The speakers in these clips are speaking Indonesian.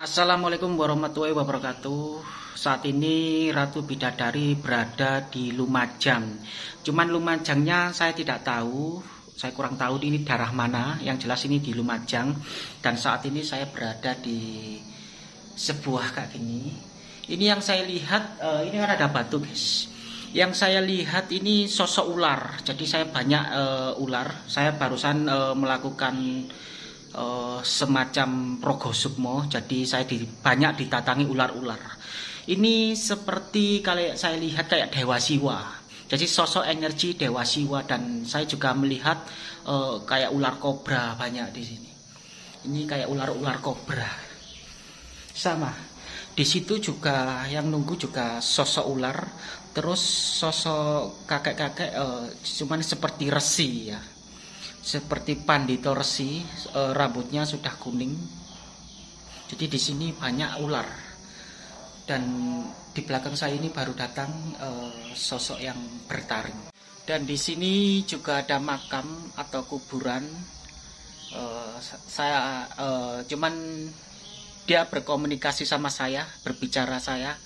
Assalamualaikum warahmatullahi wabarakatuh. Saat ini Ratu Bidadari berada di Lumajang. Cuman Lumajangnya saya tidak tahu. Saya kurang tahu ini daerah mana. Yang jelas ini di Lumajang. Dan saat ini saya berada di sebuah kayak gini. Ini yang saya lihat uh, Ini kan ada batu guys. Yang saya lihat ini sosok ular. Jadi saya banyak uh, ular. Saya barusan uh, melakukan uh, semacam progo sukmo. Jadi saya di, banyak ditatangi ular-ular. Ini seperti kalau saya lihat kayak dewa siwa. Jadi sosok energi dewa siwa dan saya juga melihat uh, kayak ular kobra banyak di sini. Ini kayak ular-ular kobra. Sama. Di situ juga yang nunggu juga sosok ular. Terus sosok kakek-kakek uh, cuman seperti resi ya seperti pandito resi e, rambutnya sudah kuning. Jadi di sini banyak ular. Dan di belakang saya ini baru datang e, sosok yang bertaring. Dan di sini juga ada makam atau kuburan. E, saya e, cuman dia berkomunikasi sama saya berbicara saya.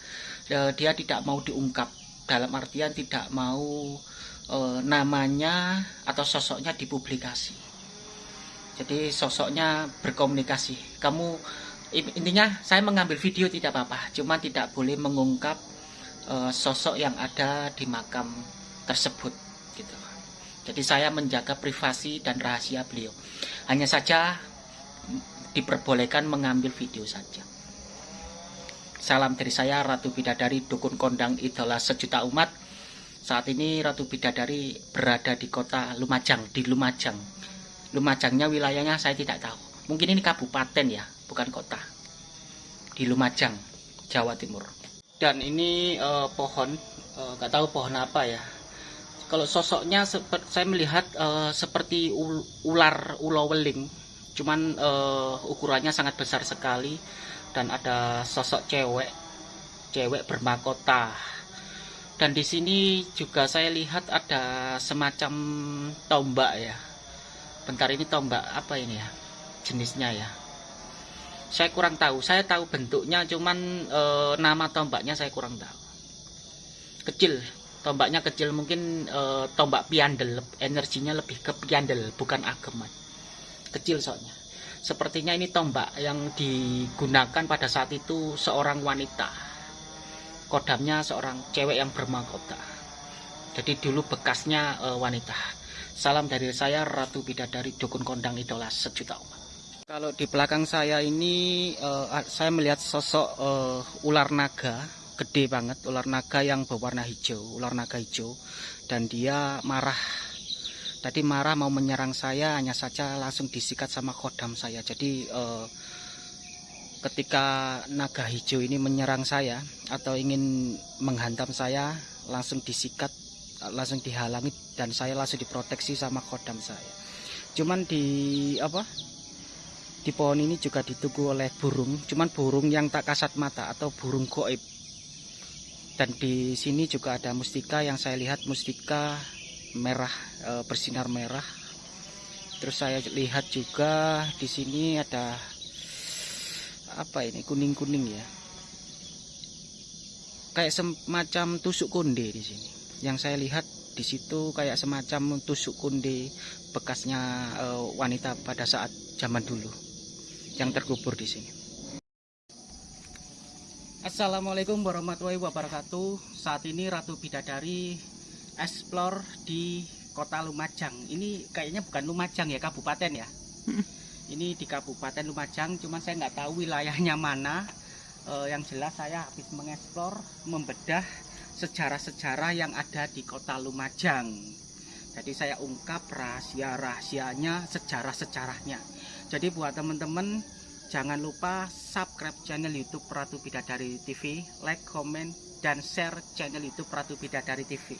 E, dia tidak mau diungkap. Dalam artian tidak mau e, namanya atau sosoknya dipublikasi. Jadi sosoknya berkomunikasi. Kamu intinya saya mengambil video tidak apa-apa, cuma tidak boleh mengungkap e, sosok yang ada di makam tersebut gitu. Jadi saya menjaga privasi dan rahasia beliau. Hanya saja diperbolehkan mengambil video saja. Salam dari saya Ratu Bidadari Dukun Kondang Idola Sejuta Umat saat ini Ratu Bidadari berada di kota Lumajang, di Lumajang. Lumajangnya wilayahnya saya tidak tahu. Mungkin ini kabupaten ya, bukan kota. Di Lumajang, Jawa Timur. Dan ini uh, pohon, uh, eh, gak tahu pohon apa ya. Kalau sosoknya saya melihat uh, seperti ular uloweling, cuman uh, ukurannya sangat besar sekali dan ada sosok cewek, cewek bermahkota dan di sini juga saya lihat ada semacam tombak ya. Bentar ini tombak apa ini ya? Jenisnya ya. Saya kurang tahu. Saya tahu bentuknya cuman e, nama tombaknya saya kurang tahu. Kecil. Tombaknya kecil. Mungkin e, tombak piandel. Energinya lebih ke piandel bukan ageman. Kecil soalnya. Sepertinya ini tombak yang digunakan pada saat itu seorang wanita kodamnya seorang cewek yang bermahkota jadi dulu bekasnya e, wanita. Salam dari saya Ratu Bidadari Dukun Kondang Idola Sejuta Umat. Kalau di belakang saya ini e, saya melihat sosok e, ular naga gede banget ular naga yang berwarna hijau ular naga hijau. Dan dia marah. Tadi marah mau menyerang saya hanya saja langsung disikat sama kodam saya. Jadi ketika naga hijau ini menyerang saya atau ingin menghantam saya langsung disikat langsung dihalangi dan saya langsung diproteksi sama kodam saya. Cuman di apa di pohon ini juga ditunggu oleh burung. Cuman burung yang tak kasat mata atau burung goib. Dan di sini juga ada mustika yang saya lihat mustika merah e, bersinar merah. Terus saya lihat juga di sini ada apa ini kuning-kuning ya. Kayak semacam tusuk konde di sini. Yang saya lihat di situ kayak semacam tusuk konde bekasnya uh, wanita pada saat zaman dulu yang terkubur di sini. Assalamualaikum warahmatullahi wabarakatuh. Saat ini Ratu Bidadari explore di kota Lumajang. Ini kayaknya bukan Lumajang ya kabupaten ya ini di Kabupaten Lumajang cuman saya nggak tahu wilayahnya mana. E, yang jelas saya habis mengeksplor membedah sejarah-sejarah yang ada di kota Lumajang. Jadi saya ungkap rahasia-rahasianya sejarah-sejarahnya. Jadi buat teman-teman jangan lupa subscribe channel youtube Ratu Bidadari TV like, comment, dan share channel youtube Ratu Bidadari TV